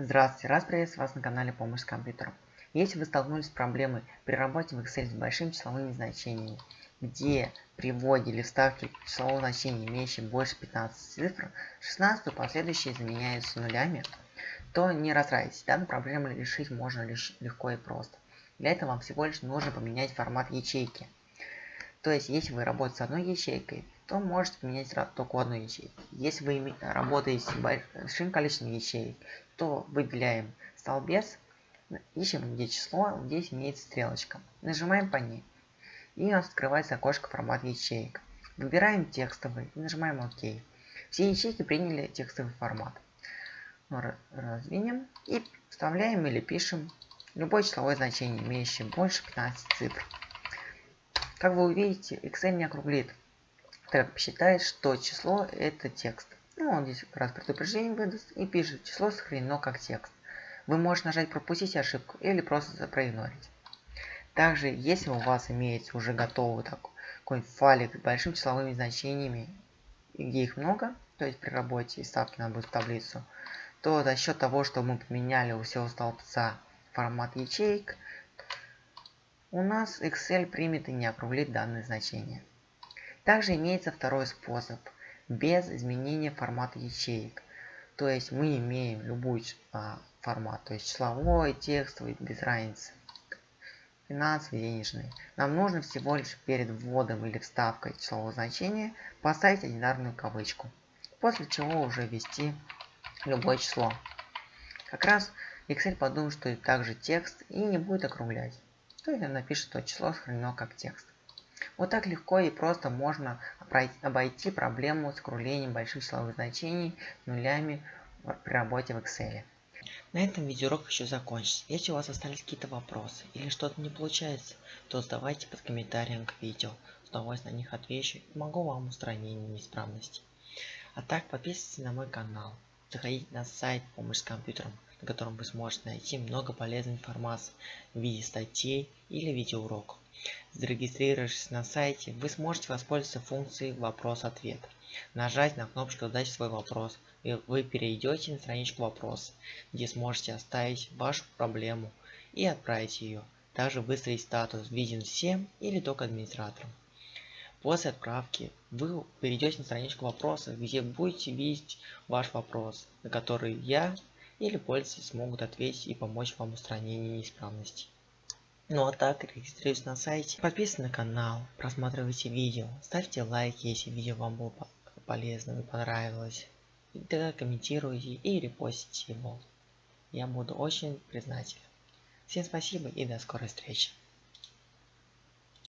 Здравствуйте, раз приветствую вас на канале Помощь с компьютером. Если вы столкнулись с проблемой при работе в Excel с большими числовыми значениями, где при вводе или вставке числового значения, имеющего больше 15 цифр, 16 последующие заменяются нулями, то не расстраивайтесь, данную проблему решить можно лишь легко и просто. Для этого вам всего лишь нужно поменять формат ячейки. То есть, если вы работаете с одной ячейкой, то можете поменять только одну ячейку. Если вы работаете с большим количеством ячеек, то выделяем столбец, ищем где число, здесь имеется стрелочка. Нажимаем по ней. И у нас открывается окошко формат ячеек. Выбираем текстовый и нажимаем ОК. Все ячейки приняли текстовый формат. Раздвинем и вставляем или пишем любое числовое значение, имеющее больше 15 цифр. Как вы увидите, Excel не округлит, так как посчитает, что число это текст. Ну, он здесь раз предупреждение выдаст и пишет, число сохранено как текст. Вы можете нажать пропустить ошибку или просто проигнорить. Также, если у вас имеется уже готовый такой файлик с большими числовыми значениями, где их много, то есть при работе и ставки надо будет в таблицу, то за счет того, что мы поменяли у всего столбца формат ячеек, у нас Excel примет и не округлит данное значение. Также имеется второй способ, без изменения формата ячеек. То есть мы имеем любой а, формат, то есть числовой, текстовый, без разницы. Финансовый, денежный. Нам нужно всего лишь перед вводом или вставкой числового значения поставить одинарную кавычку. После чего уже ввести любое число. Как раз Excel подумает, что это также текст и не будет округлять то есть он напишет, что число сохранено как текст. Вот так легко и просто можно обойти проблему с округлением больших числовых значений нулями при работе в Excel. На этом видеоурок еще закончится. Если у вас остались какие-то вопросы или что-то не получается, то задавайте под комментарием к видео. С удовольствием на них отвечу и помогу вам устранить неисправности. А так подписывайтесь на мой канал. Заходите на сайт «Помощь с компьютером», на котором вы сможете найти много полезной информации в виде статей или видеоуроков. Зарегистрировавшись на сайте, вы сможете воспользоваться функцией «Вопрос-ответ». Нажать на кнопочку «Задать свой вопрос», и вы перейдете на страничку вопроса, где сможете оставить вашу проблему и отправить ее. Также выставить статус «Виден всем» или только администраторам. После отправки вы перейдете на страничку вопросов, где будете видеть ваш вопрос, на который я или пользователи смогут ответить и помочь вам в устранении неисправностей. Ну а так, регистрируйтесь на сайте, подписывайтесь на канал, просматривайте видео, ставьте лайки, если видео вам было полезно и понравилось. И тогда комментируйте и репостите его. Я буду очень признателен. Всем спасибо и до скорой встречи.